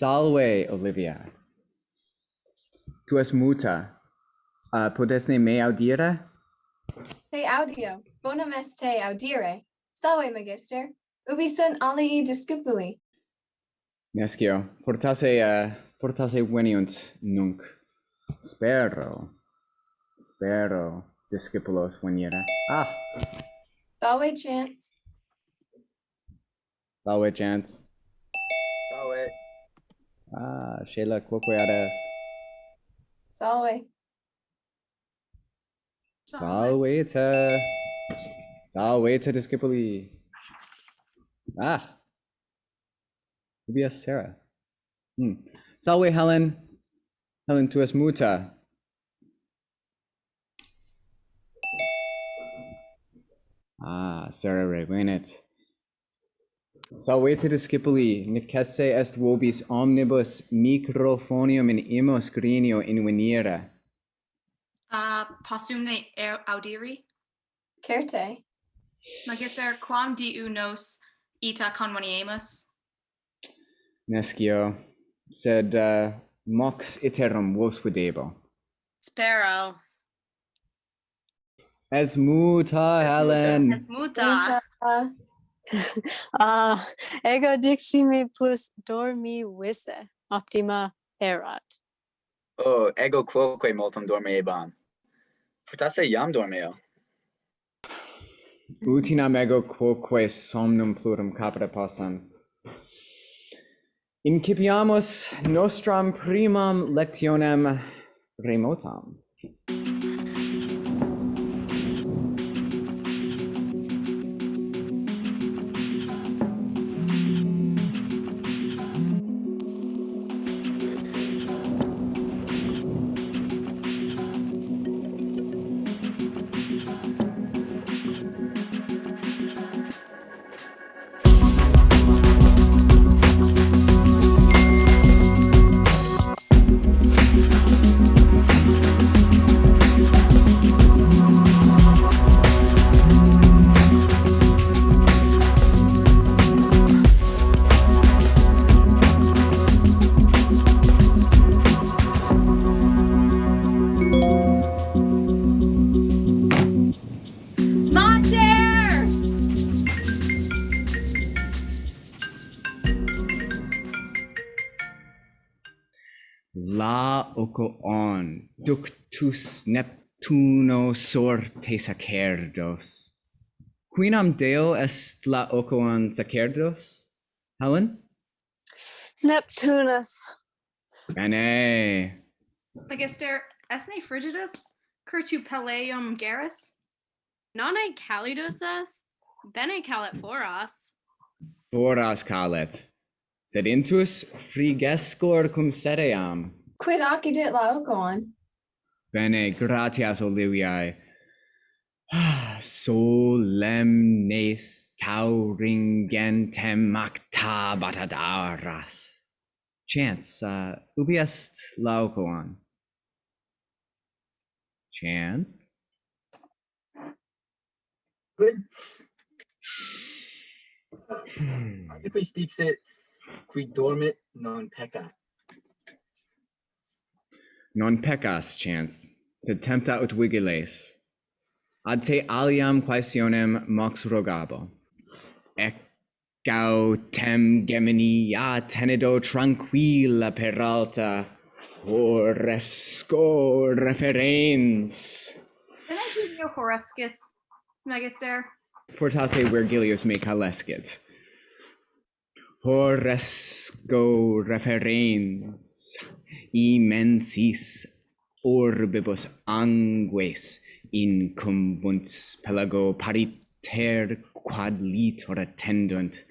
Salve, Olivia. Tu es muta. Uh, podesne me audire? Te audio, bonum est te audire. Salve, magister. Ubi sunt alii discipuli? Nescio, portase, uh, portase veniunt nunc. Spero, spero, discipulos venire. Ah, Salve, chance. salve, chance. Ah, Sheila, qual era esta? Salve. Salve. Salve discepoli. Ah. Maybe a Sarah. Hmm. Salve Helen. Helen tuas muta. Ah, Sarah revenet. Salveteris discipuli, necesse est vobis omnibus microphonium in imo scrinio invenire. Uh, possumne er audiri? Certe. Magister, quam diu nos ita conveniemus? Nescio, sed uh, mox iterum vos videbo. Spero. Es muta, Helen. Es muta. Es muta. ah, ego dixime plus dormi visse, optima erat. Oh, ego quoque multum dormeebam. Fortasse iam dormeo. Utinam ego quoque somnum plurum capere possam. Incipiamus nostram primam lectionem remotam. voco on, ductus Neptuno sorte sacerdos. Quinam Deo est la oco on sacerdos, Helen? Neptunus. Bene. Magister, esne frigidus, curtu peleum garrus? Nonne calidus est, bene calet foras. Foras calet, sed intus frigescor cum sedeam Quid accidit laocon Bene, gratias Oliviae. Solemnes tauringentem actabat adaras. Chance, uh, ubi est Laocoon? Chance? Quid? Hmm. Agibus dixit, qui dormit non peccat non peccas chance, sed tempta ut vigiles. Ad te aliam quaesionem mox rogabo. Ec gautem gemini a tenedo tranquilla peralta, horresco referens. can I give you Horescus, magister Fortasse Virgilius me calescit. Horresco referens immensis orbibus angues incumbunt pelago pariter quad litor attendunt.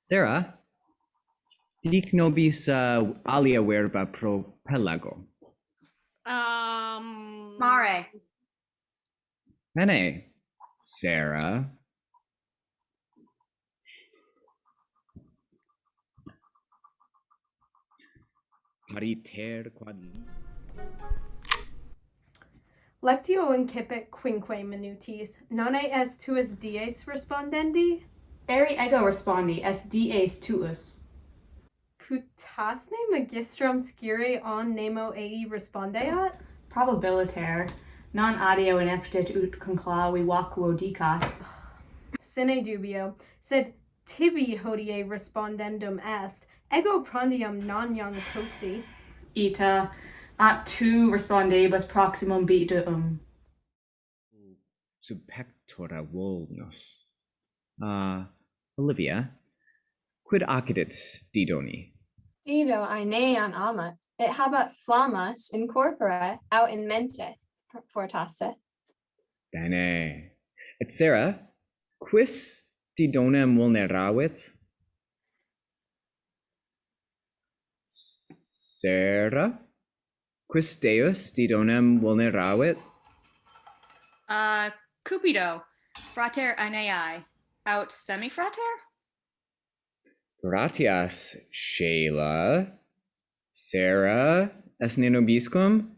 Sarah, dic nobis uh, alia verba pro pelago. Um, Mare. Bene, Sarah. Pariter quad Lectio incipit quinque minutis, nonne est tuus dies respondendi? Eri ego respondi est dies tuus. Putasne magistrum scire on nemo ei respondeat? Probabiliter. Non adeo ineptit ut conclavi vacuo dicat. Sine dubio, sed tibi hodie respondendum est, ego prandium non young coxi. Ita at tu respondebus proximum bitum. Sub pectora volnos. Uh, Olivia, quid accidit didoni? Dido aenean amat, et habat flammas in corpora aut in mente fortasse. Bene. Et Sarah, quis didonem vulneravit? Sera? Quis Deus didonem vulneravit? Uh, Cupido, frater aeneae, aut semifrater? Gratias, Sheila. Sera, es ne nobiscum?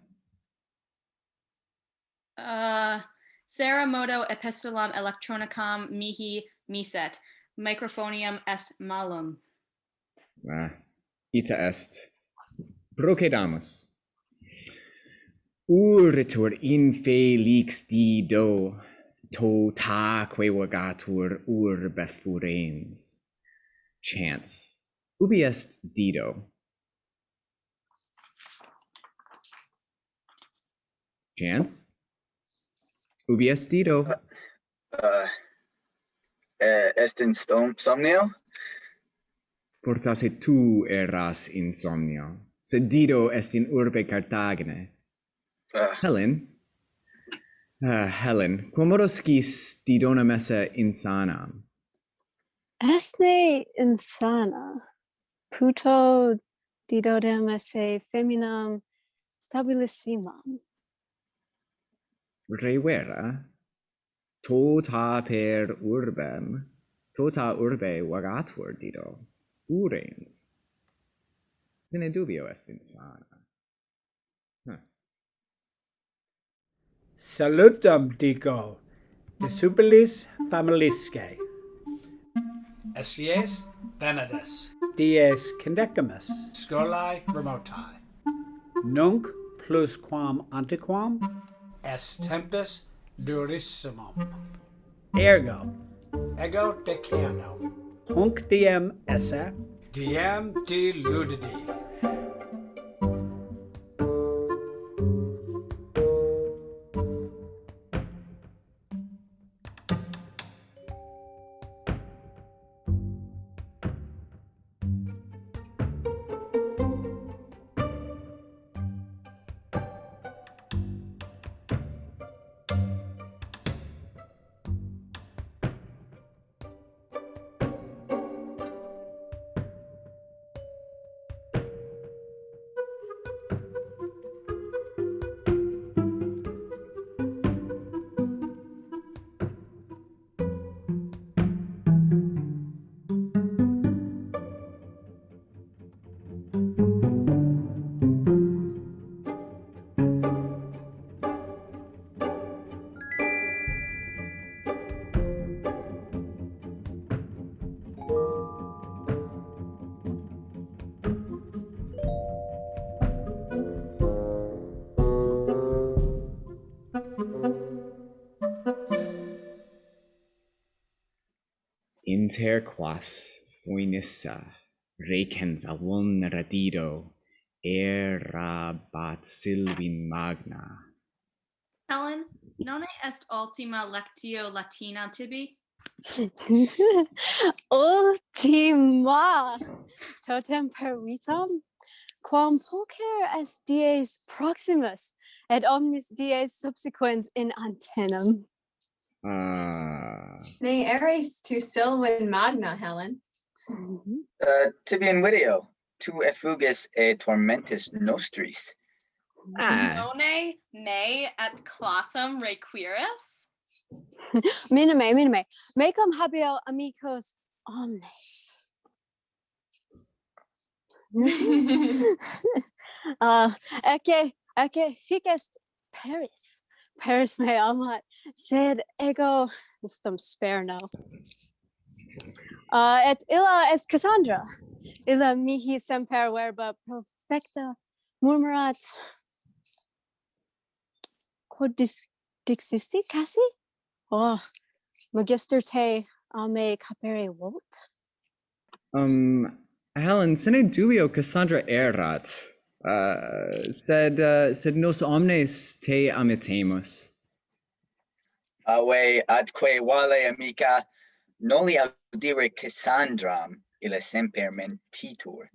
Uh, Sera modo epistolam electronicam mihi miset, microphonium est malum. Ah, ita est. Procedamus. Uritur infelix dido, to taque vagatur urbe furens. Chance. Ubi est dido? Chance? Ubi est dido? Uh, uh, eh, est insomnio? Portase tu eras insomnio. Dido est in urbe Carthagine. Uh. Ah. Helen, uh, Helen, quomodo scis Didonam esse insanam? Esne insana, puto Didodem esse feminam stabilissimam. Revera, tota per urbem, tota urbe vagatur, Dido, furens sine dubio est insana. Huh. Salutam, dico, de superlis familisque. Esies Benedis. Dies condecamus. Scolae remotae. Nunc plus quam antequam. Est tempus durissimum. Ergo. Ego decano. Hunc diem esse DMT Ludity. Inter quas foenissa recens a vulnera Dido, erabat Silvin magna. Helen, non est ultima lectio Latina tibi? Ultima totem per vitam, quam poker est dies proximus, et omnis dies subsequens in antenum. Ah, Ne eres tu Silvan magna, Helen. Mhm. uh, tibi in video, tu effugis e tormentis nostris. ah, Nonne me et classum requiris? Minime, minime, mecum habeo amicos omnes. uh, ecce, ecce hic est Paris. Paris me amat, sed ego istum sperno. Uh, et illa est Cassandra. illa mihi semper verba perfecta murmurat quod dis dixisti cassi? Oh, magister te a me capere volt? Um, Helen, sine dubio Cassandra erat, uh, sed, uh, sed nos omnes te amitemus. Aue atque vale amica noli audire Cassandram illa semper mentitur.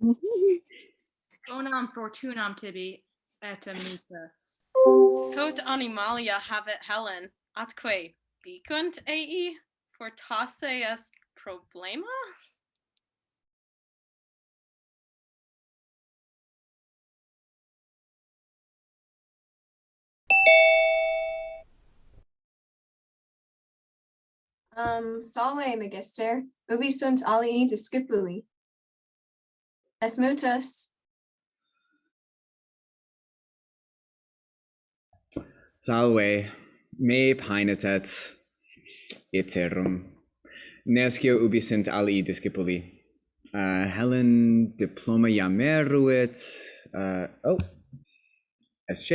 Bonam fortunam tibi et amicus. Quod animalia habet Helen, atque dicunt ei fortasse est problema? Um, salve, magister, ubi sunt alii discipuli? Es mutus. Salve, me paenetet iterum. Nescio ubi sunt alii discipuli. Uh, Helen diploma iam eruit. Uh, oh, es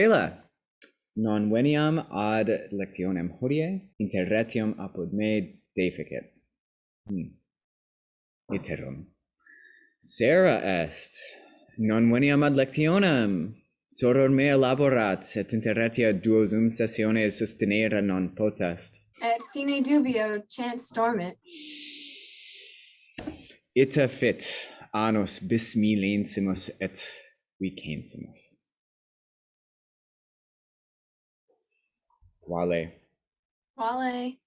non veniam ad lectionem hodie, inter retium apud me deficit. Hmm. Iterum. Sera est, non veniam ad lectionem, soror mea laborat, et inter retia duosum sessiones sustenere non potest. Et sine dubio chance dormit. Ita fit, annos bis milensimus et vicensimus. Wale. Wale.